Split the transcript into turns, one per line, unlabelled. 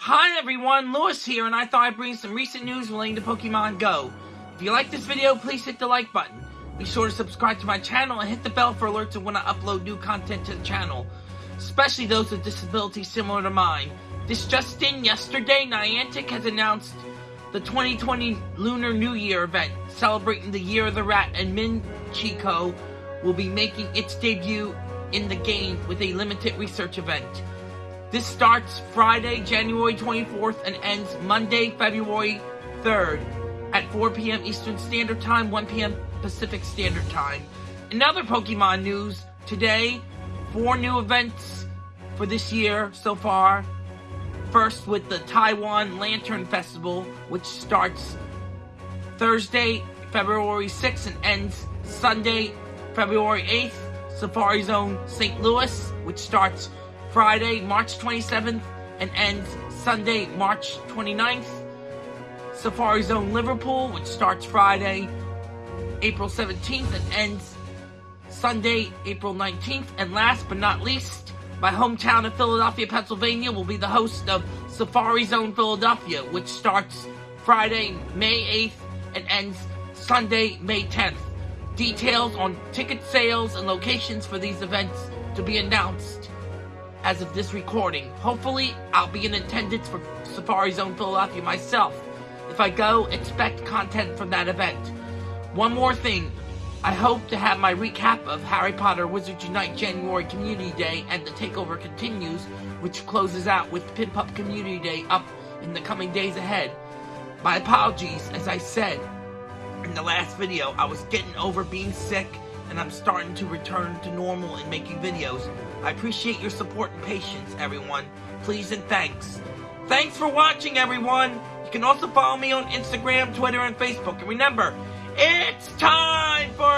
Hi everyone, Lewis here, and I thought I'd bring some recent news relating to Pokemon Go. If you like this video, please hit the like button. Be sure to subscribe to my channel and hit the bell for alerts of when I upload new content to the channel, especially those with disabilities similar to mine. This just in, yesterday, Niantic has announced the 2020 Lunar New Year event, celebrating the Year of the Rat, and Minccino will be making its debut in the game with a limited research event. This starts Friday, January 24th and ends Monday, February 3rd at 4 p.m. Eastern Standard Time, 1 p.m. Pacific Standard Time. In other Pokemon news, today, four new events for this year so far. First with the Taiwan Lantern Festival, which starts Thursday, February 6th and ends Sunday, February 8th. Safari Zone St. Louis, which starts Friday, March 27th and ends Sunday, March 29th. Safari Zone Liverpool, which starts Friday, April 17th and ends Sunday, April 19th. And last but not least, my hometown of Philadelphia, Pennsylvania will be the host of Safari Zone Philadelphia, which starts Friday, May 8th and ends Sunday, May 10th. Details on ticket sales and locations for these events to be announced as of this recording. Hopefully, I'll be in attendance for Safari Zone Philadelphia myself. If I go, expect content from that event. One more thing. I hope to have my recap of Harry Potter Wizards Unite January Community Day and the Takeover Continues, which closes out with Piplup Community Day up in the coming days ahead. My apologies, as I said in the last video, I was getting over being sick and I'm starting to return to normal in making videos. I appreciate your support and patience, everyone. Please and thanks. Thanks for watching, everyone. You can also follow me on Instagram, Twitter, and Facebook. And remember, it's time for